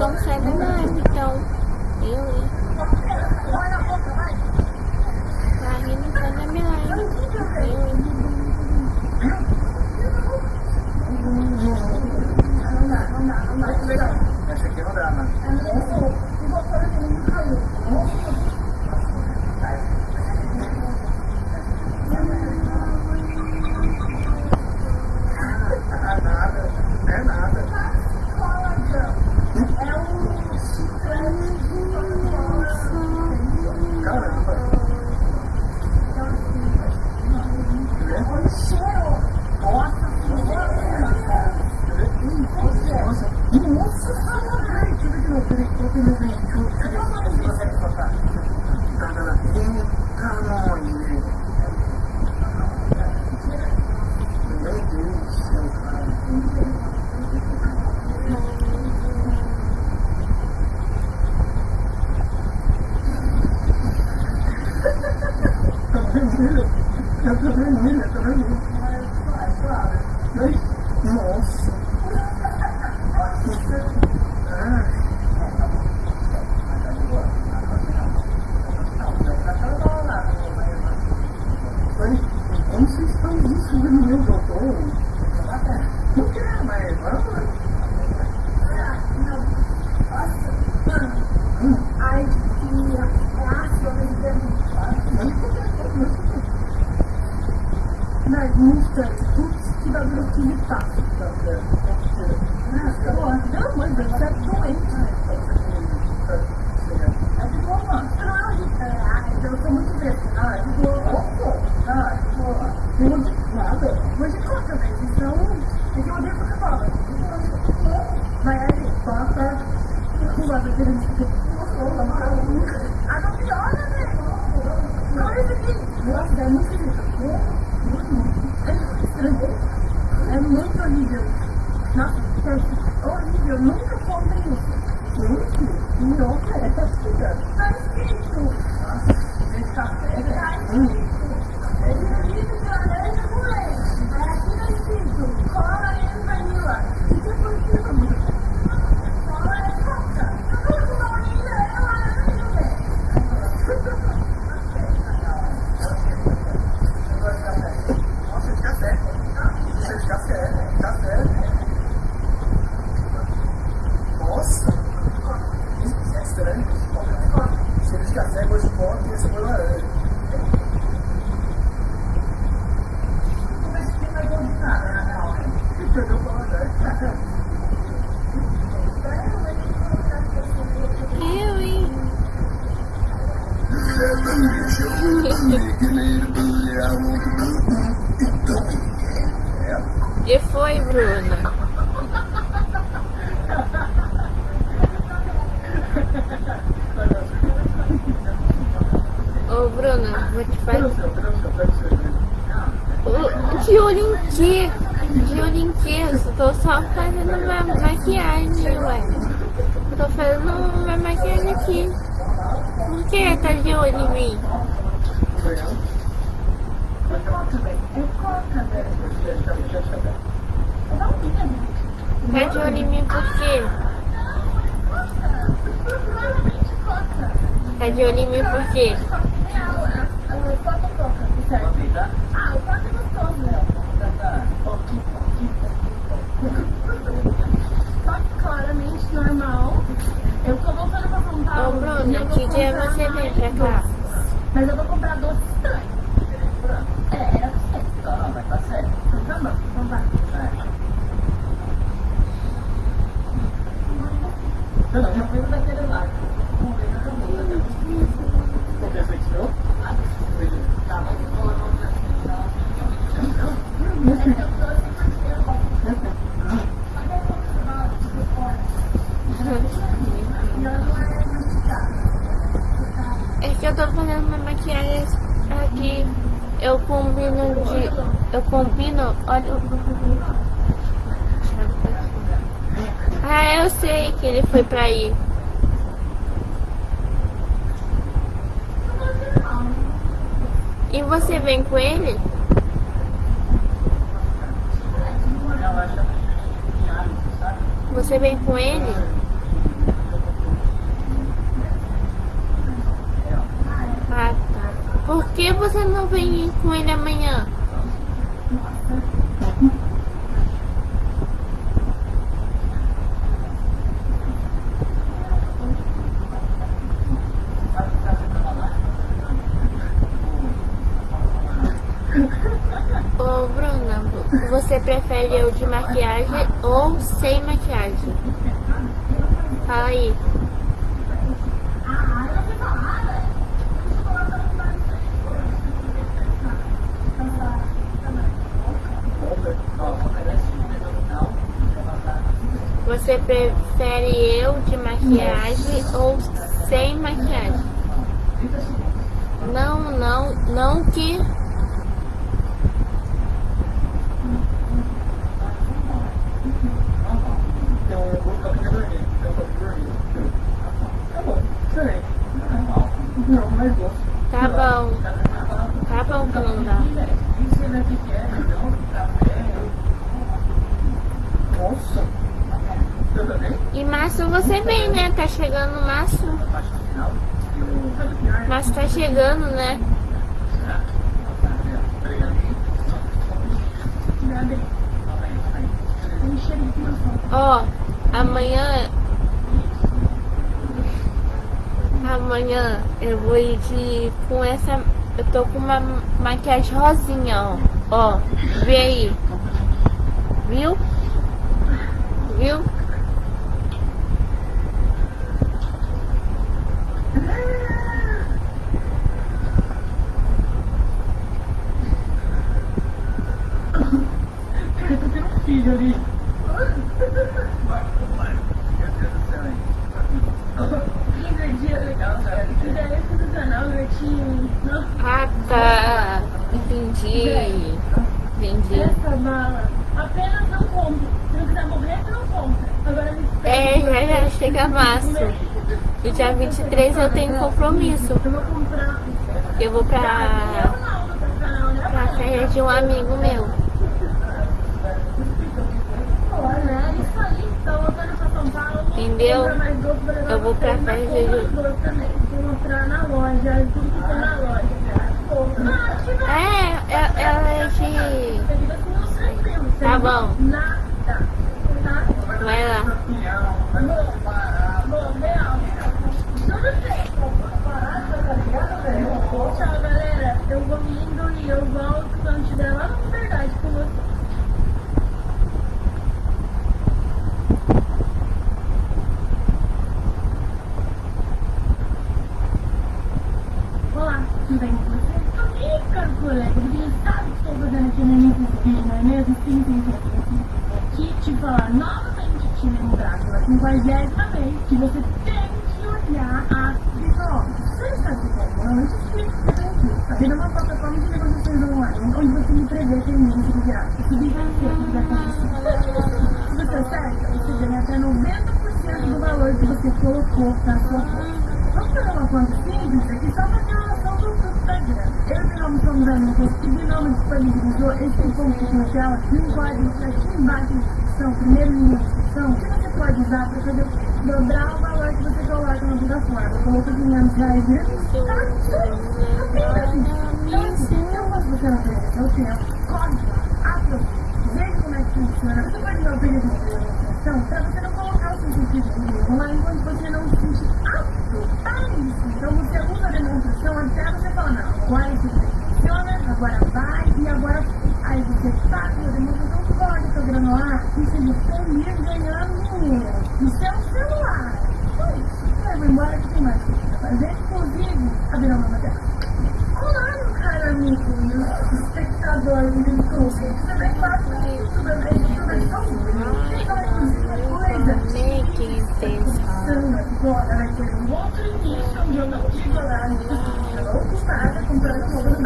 con xem bố nó ăn đi đâu hiểu đi. de mim porque. Tá de olho em mim porque. Claramente normal. Eu tô voltando pra comprar. Paulo. Ô, Bruna, que dia você vem pra cá? Mas eu vou comprar doce daquele. É que eu tô fazendo minha maquiagem aqui. Eu combino de. Eu combino óleo que ele foi pra ir. E você vem com ele? Você vem com ele? Ah, tá. Por que você não vem com ele amanhã? Você prefere eu de maquiagem ou sem maquiagem? Fala aí. Você prefere eu de maquiagem ou sem maquiagem? Não, não, não que. Não, mas gosto. Tá bom. Tá bom, Bruna. Nossa. Eu também. E Márcio, você vem, né? Tá chegando o Márcio. Márcio tá chegando, né? Ó, amanhã. Amanhã eu vou ir de. com essa. Eu tô com uma maquiagem rosinha, ó. Ó, vê aí. Viu? Viu? Eu filho ali. Dia legal, cara. Ideia do canal, Bertinho. Nossa, Ah, tá. Entendi. Entendi. essa mala. Apenas não compra. Se não quiser morrer, você não compra. Agora me É, já já chega março. E dia 23 eu tenho compromisso. Eu vou comprar. Eu vou pra, pra festa de um amigo meu. Olha, isso aí. Tá voltando pra São Paulo. Entendeu? Eu vou pra festa de- mostrar na loja. É, é- ela é de. Tá bom. Vai lá. Tchau, galera. Eu vou indo e eu volto quando estiver lá na verdade com você. Olá, tudo bem com você? Ih, caro colega, você sabe que estou fazendo aqui no início desse vídeo, não é mesmo? Sim, sim, sim, sim. Aqui te falar novamente te lembrar pela quinquagésima vez que você tem que olhar as pessoas. Você sabe o que é? Eu te explico o que eu tenho aqui. A vida é uma plataforma de negociações online, onde você me prevê tem menos de graça. Se bem que vai acontecer. Você acerta, até 90% do valor que você colocou na sua conta. Vamos fazer uma conta simples aqui só para ter uma noção do custo da grana. Eu e Binômio somos amigos e Binômio disponibilizou esse cupom comercial aqui no código que aqui embaixo na descrição, primeiro link na descrição, que você pode usar para fazer o dobrar o valor que você coloca na plataforma. Colocou 500 reais mesmo, tá? Apenas assim. Então assim, eu posso você eu tenho código lá, aproveita. Veja funciona. Você pode dar o período de negociação para você não colocar o seu sentido de dinheiro lá enquanto você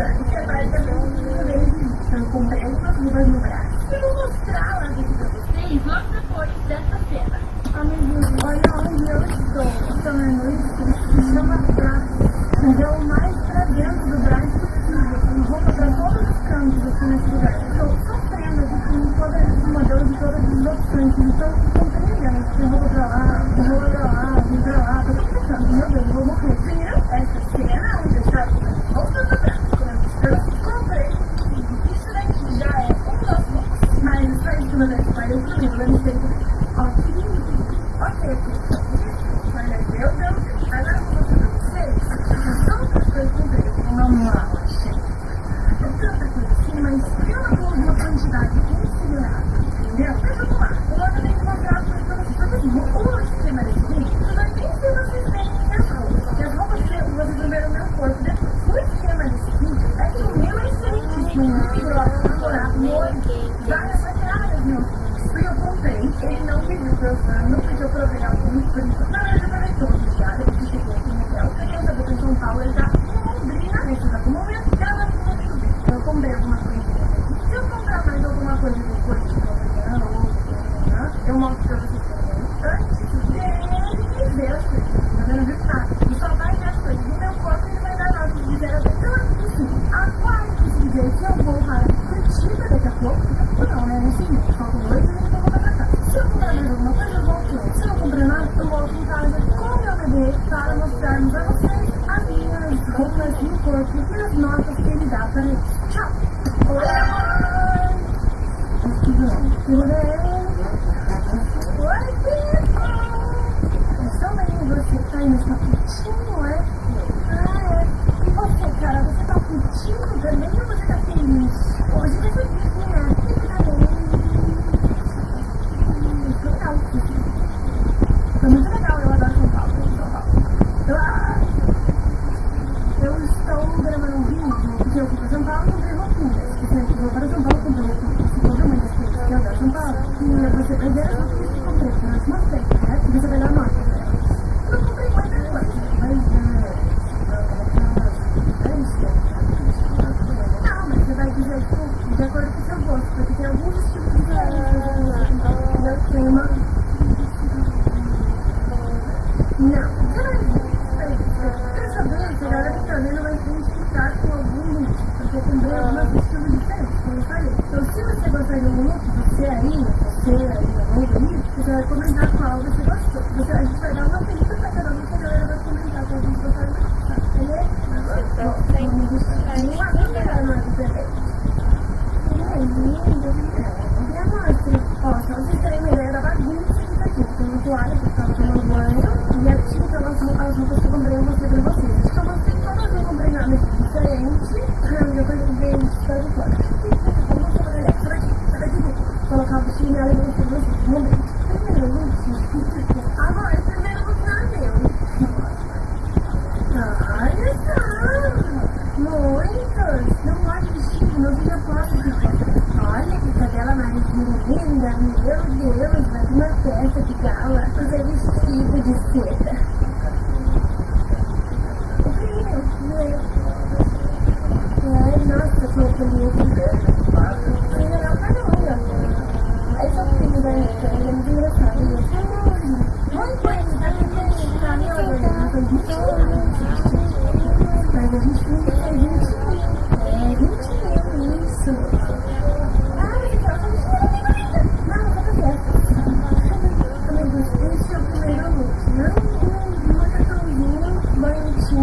Amen. camelos, mas uma festa de gala, fazer vestido de seda. O frio. Né? Ai, nossa, como bonito.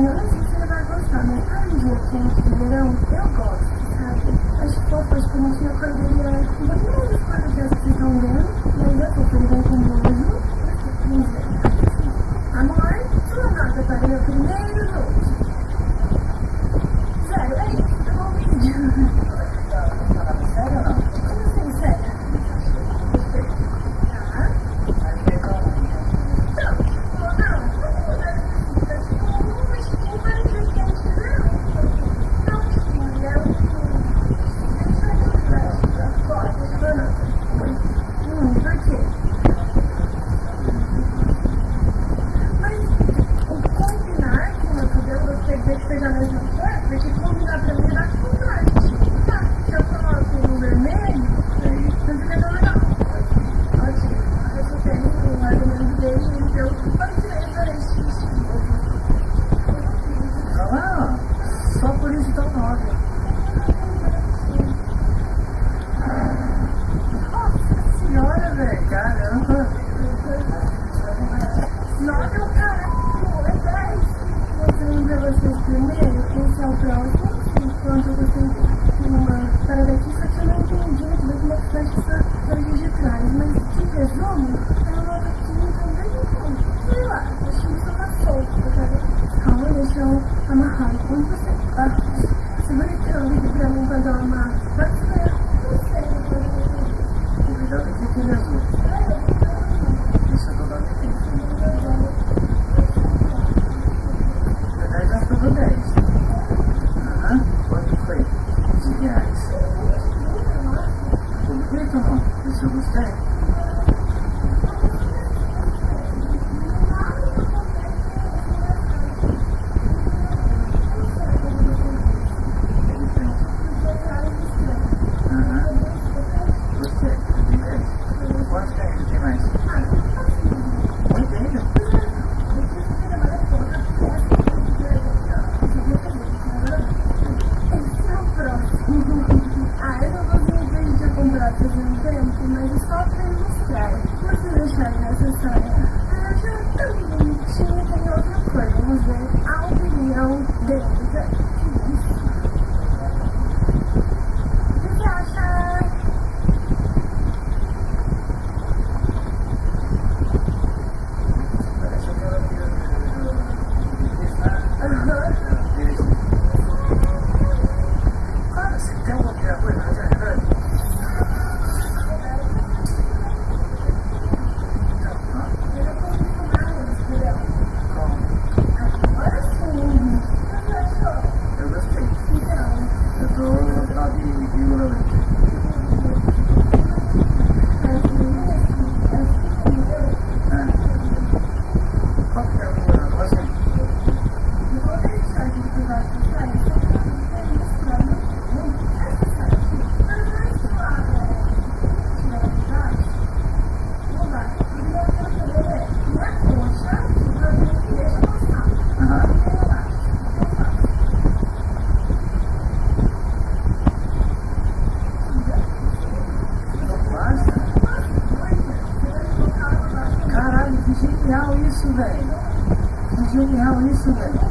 eu não sei se você vai gostar, mas para um dia quente de verão, eu gosto, sabe? Acho que que eu não tinha cordeiro, eu acho que Nota o caráter não mostrando para vocês primeiro quem são próximos, enquanto vocês Excellent.